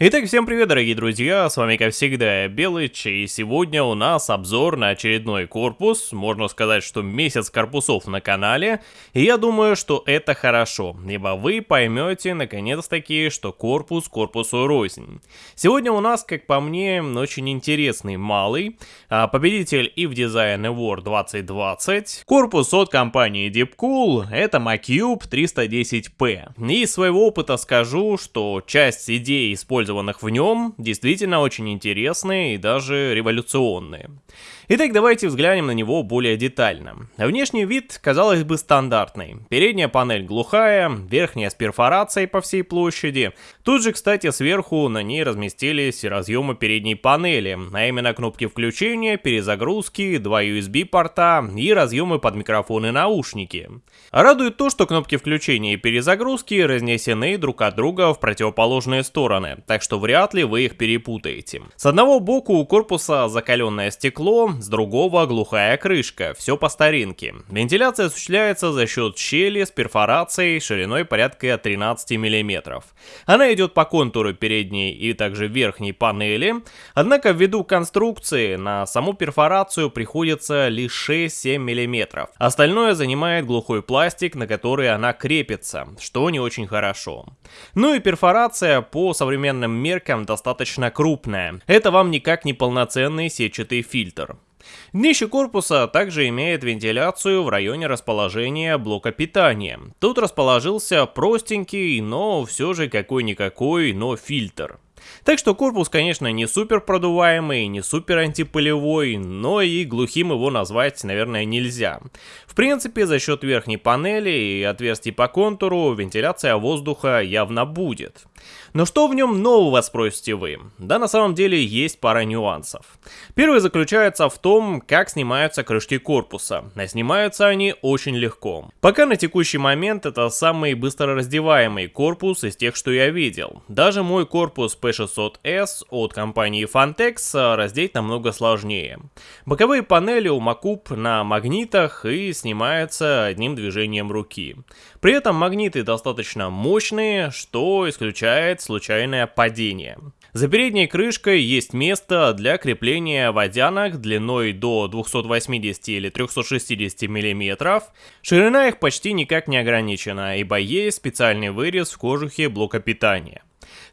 Итак, всем привет, дорогие друзья, с вами как всегда Белыч, и сегодня у нас обзор на очередной корпус, можно сказать, что месяц корпусов на канале, и я думаю, что это хорошо, ибо вы поймете наконец-таки, что корпус корпусу рознь. Сегодня у нас, как по мне, очень интересный малый, а, победитель EVE Design Award 2020, корпус от компании Deepcool, это MyCube 310P. И из своего опыта скажу, что часть идей использования использованных в нем, действительно очень интересные и даже революционные. Итак, давайте взглянем на него более детально. Внешний вид, казалось бы, стандартный. Передняя панель глухая, верхняя с перфорацией по всей площади. Тут же, кстати, сверху на ней разместились разъемы передней панели, а именно кнопки включения, перезагрузки, два USB порта и разъемы под микрофон и наушники. Радует то, что кнопки включения и перезагрузки разнесены друг от друга в противоположные стороны, так что вряд ли вы их перепутаете. С одного боку у корпуса закаленное стекло, с другого глухая крышка, все по старинке. Вентиляция осуществляется за счет щели с перфорацией шириной порядка 13 мм. Она идет по контуру передней и также верхней панели, однако ввиду конструкции на саму перфорацию приходится лишь 6-7 мм. Остальное занимает глухой пластик, на который она крепится, что не очень хорошо. Ну и перфорация по современным меркам достаточно крупная. Это вам никак не полноценный сетчатый фильтр. Днище корпуса также имеет вентиляцию в районе расположения блока питания. Тут расположился простенький, но все же какой-никакой, но фильтр. Так что корпус, конечно, не супер продуваемый, не супер антипылевой, но и глухим его назвать, наверное, нельзя. В принципе, за счет верхней панели и отверстий по контуру вентиляция воздуха явно будет. Но что в нем нового, спросите вы? Да, на самом деле есть пара нюансов. Первый заключается в том, как снимаются крышки корпуса. А снимаются они очень легко. Пока на текущий момент это самый быстро раздеваемый корпус из тех, что я видел. Даже мой корпус P600S от компании Fantex раздеть намного сложнее. Боковые панели у Макуб на магнитах и снимаются одним движением руки. При этом магниты достаточно мощные, что исключает случайное падение. За передней крышкой есть место для крепления водянок длиной до 280 или 360 мм. Ширина их почти никак не ограничена, ибо есть специальный вырез в кожухе блока питания.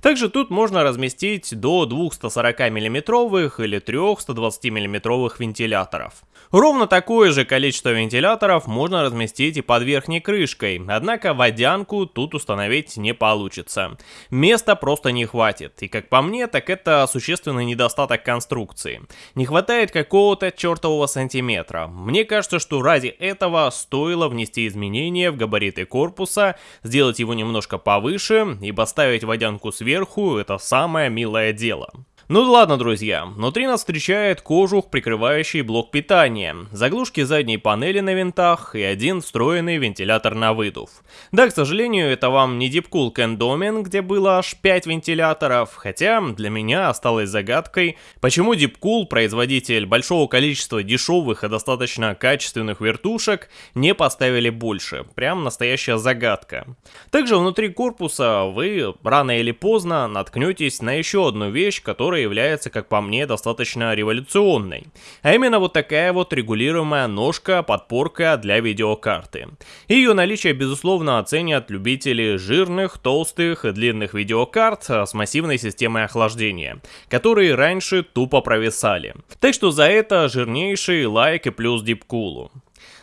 Также тут можно разместить до двух 140 мм или трех 120 мм вентиляторов. Ровно такое же количество вентиляторов можно разместить и под верхней крышкой, однако водянку тут установить не получится. Места просто не хватит, и как по мне, так это существенный недостаток конструкции. Не хватает какого-то чертового сантиметра. Мне кажется, что ради этого стоило внести изменения в габариты корпуса, сделать его немножко повыше и поставить водянку сверху, это самое милое дело. Ну ладно, друзья, внутри нас встречает кожух, прикрывающий блок питания, заглушки задней панели на винтах и один встроенный вентилятор на выдув. Да, к сожалению, это вам не Deepcool Candomin, где было аж 5 вентиляторов, хотя для меня осталось загадкой, почему Deepcool, производитель большого количества дешевых и достаточно качественных вертушек, не поставили больше. Прям настоящая загадка. Также внутри корпуса вы рано или поздно наткнетесь на еще одну вещь, которая которая является, как по мне, достаточно революционной. А именно вот такая вот регулируемая ножка, подпорка для видеокарты. Ее наличие, безусловно, оценят любители жирных, толстых и длинных видеокарт с массивной системой охлаждения, которые раньше тупо провисали. Так что за это жирнейший лайк и плюс дипкулу.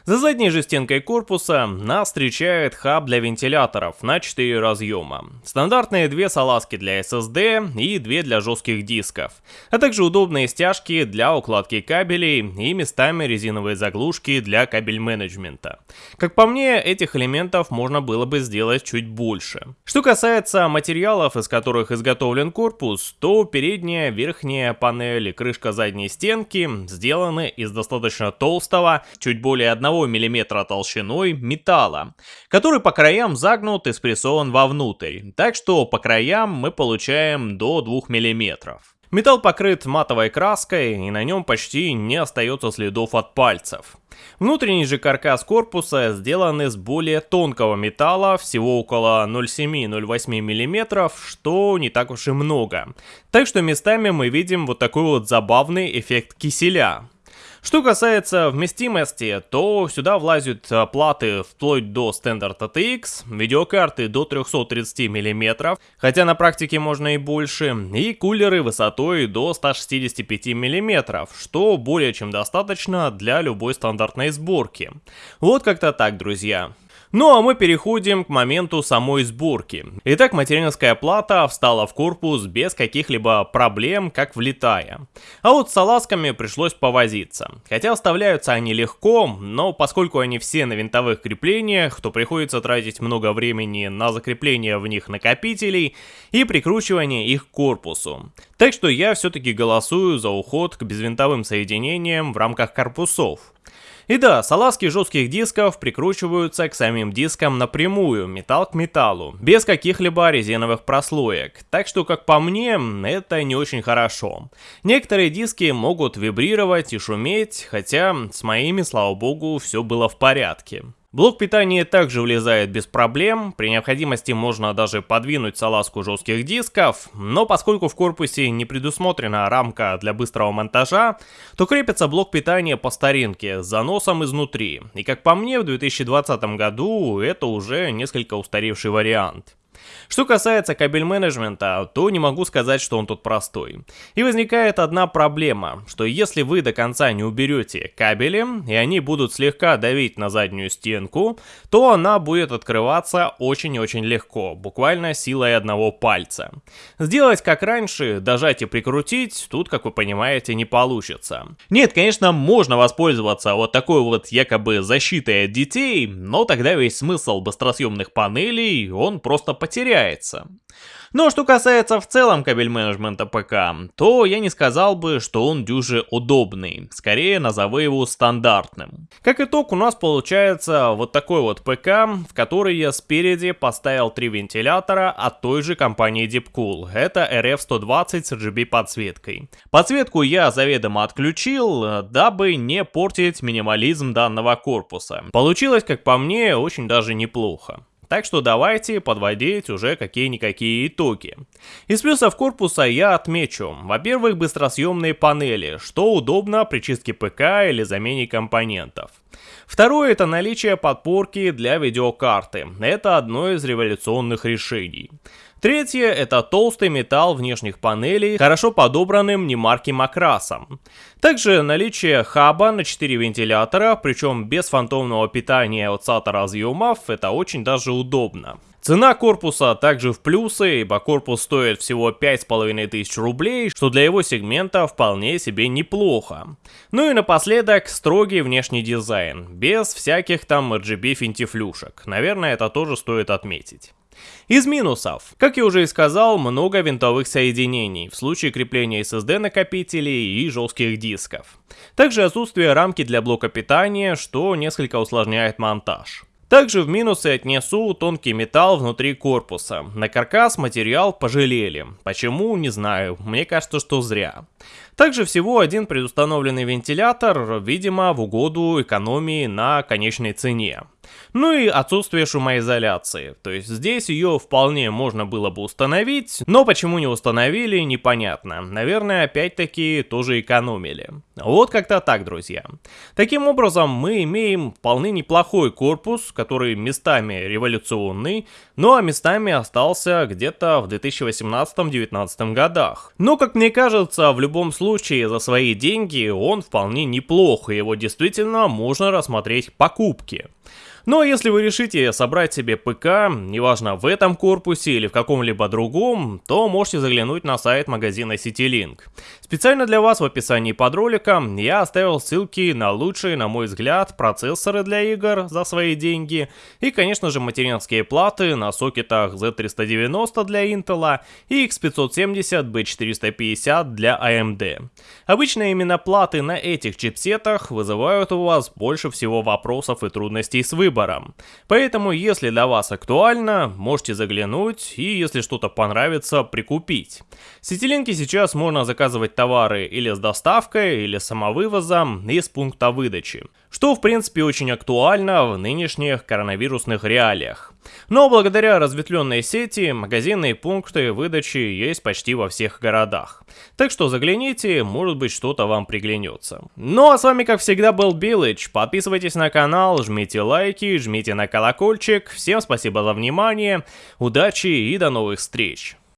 За задней же стенкой корпуса нас встречает хаб для вентиляторов на 4 разъема. Стандартные две салазки для SSD и две для жестких дисков, а также удобные стяжки для укладки кабелей и местами резиновые заглушки для кабель менеджмента. Как по мне, этих элементов можно было бы сделать чуть больше. Что касается материалов, из которых изготовлен корпус, то передняя, верхняя панель и крышка задней стенки сделаны из достаточно толстого, чуть более 1 мм толщиной металла, который по краям загнут и спрессован вовнутрь, так что по краям мы получаем до 2 мм. Металл покрыт матовой краской и на нем почти не остается следов от пальцев. Внутренний же каркас корпуса сделан из более тонкого металла, всего около 0,7-0,8 мм, что не так уж и много. Так что местами мы видим вот такой вот забавный эффект киселя. Что касается вместимости, то сюда влазят а, платы вплоть до Standard ATX, видеокарты до 330 мм, хотя на практике можно и больше, и кулеры высотой до 165 мм, что более чем достаточно для любой стандартной сборки. Вот как-то так, друзья. Ну а мы переходим к моменту самой сборки. Итак, материнская плата встала в корпус без каких-либо проблем, как влетая. А вот с салазками пришлось повозиться. Хотя вставляются они легко, но поскольку они все на винтовых креплениях, то приходится тратить много времени на закрепление в них накопителей и прикручивание их к корпусу. Так что я все-таки голосую за уход к безвинтовым соединениям в рамках корпусов. И да, салазки жестких дисков прикручиваются к самим дискам напрямую, металл к металлу, без каких-либо резиновых прослоек. Так что, как по мне, это не очень хорошо. Некоторые диски могут вибрировать и шуметь, хотя с моими, слава богу, все было в порядке. Блок питания также влезает без проблем, при необходимости можно даже подвинуть салазку жестких дисков, но поскольку в корпусе не предусмотрена рамка для быстрого монтажа, то крепится блок питания по старинке с заносом изнутри, и как по мне в 2020 году это уже несколько устаревший вариант. Что касается кабель менеджмента, то не могу сказать, что он тут простой. И возникает одна проблема, что если вы до конца не уберете кабели, и они будут слегка давить на заднюю стенку, то она будет открываться очень-очень легко, буквально силой одного пальца. Сделать как раньше, дожать и прикрутить, тут, как вы понимаете, не получится. Нет, конечно, можно воспользоваться вот такой вот якобы защитой от детей, но тогда весь смысл быстросъемных панелей, он просто потеряется теряется. Но что касается в целом кабель менеджмента ПК, то я не сказал бы, что он дюже удобный, скорее назову его стандартным. Как итог у нас получается вот такой вот ПК, в который я спереди поставил три вентилятора от той же компании Deepcool, это RF120 с RGB подсветкой. Подсветку я заведомо отключил, дабы не портить минимализм данного корпуса. Получилось, как по мне, очень даже неплохо. Так что давайте подводить уже какие-никакие итоги. Из плюсов корпуса я отмечу, во-первых, быстросъемные панели, что удобно при чистке ПК или замене компонентов. Второе это наличие подпорки для видеокарты. Это одно из революционных решений. Третье – это толстый металл внешних панелей, хорошо подобранным немарким окрасом. Также наличие хаба на 4 вентилятора, причем без фантомного питания от SATA разъемов, это очень даже удобно. Цена корпуса также в плюсы, ибо корпус стоит всего 5500 рублей, что для его сегмента вполне себе неплохо. Ну и напоследок строгий внешний дизайн, без всяких там RGB финтифлюшек. Наверное, это тоже стоит отметить. Из минусов. Как я уже и сказал, много винтовых соединений в случае крепления SSD накопителей и жестких дисков. Также отсутствие рамки для блока питания, что несколько усложняет монтаж. Также в минусы отнесу тонкий металл внутри корпуса. На каркас материал пожалели. Почему, не знаю. Мне кажется, что зря. Также всего один предустановленный вентилятор, видимо, в угоду экономии на конечной цене. Ну и отсутствие шумоизоляции. То есть здесь ее вполне можно было бы установить, но почему не установили, непонятно. Наверное, опять-таки тоже экономили. Вот как-то так, друзья. Таким образом, мы имеем вполне неплохой корпус, который местами революционный, ну а местами остался где-то в 2018-2019 годах. Но, как мне кажется, в любом случае за свои деньги он вполне неплох, и его действительно можно рассмотреть к покупке. Но если вы решите собрать себе ПК, неважно в этом корпусе или в каком-либо другом, то можете заглянуть на сайт магазина CityLink. Специально для вас в описании под роликом я оставил ссылки на лучшие, на мой взгляд, процессоры для игр за свои деньги и, конечно же, материнские платы на сокетах Z390 для Intel и X570 B450 для AMD. Обычно именно платы на этих чипсетах вызывают у вас больше всего вопросов и трудностей с выбором. Поэтому, если для вас актуально, можете заглянуть и, если что-то понравится, прикупить. Сетилинки сейчас можно заказывать товары или с доставкой, или самовывозом из пункта выдачи. Что в принципе очень актуально в нынешних коронавирусных реалиях. Но благодаря разветвленной сети, магазинные пункты выдачи есть почти во всех городах. Так что загляните, может быть что-то вам приглянется. Ну а с вами как всегда был Билыч, подписывайтесь на канал, жмите лайки, жмите на колокольчик, всем спасибо за внимание, удачи и до новых встреч.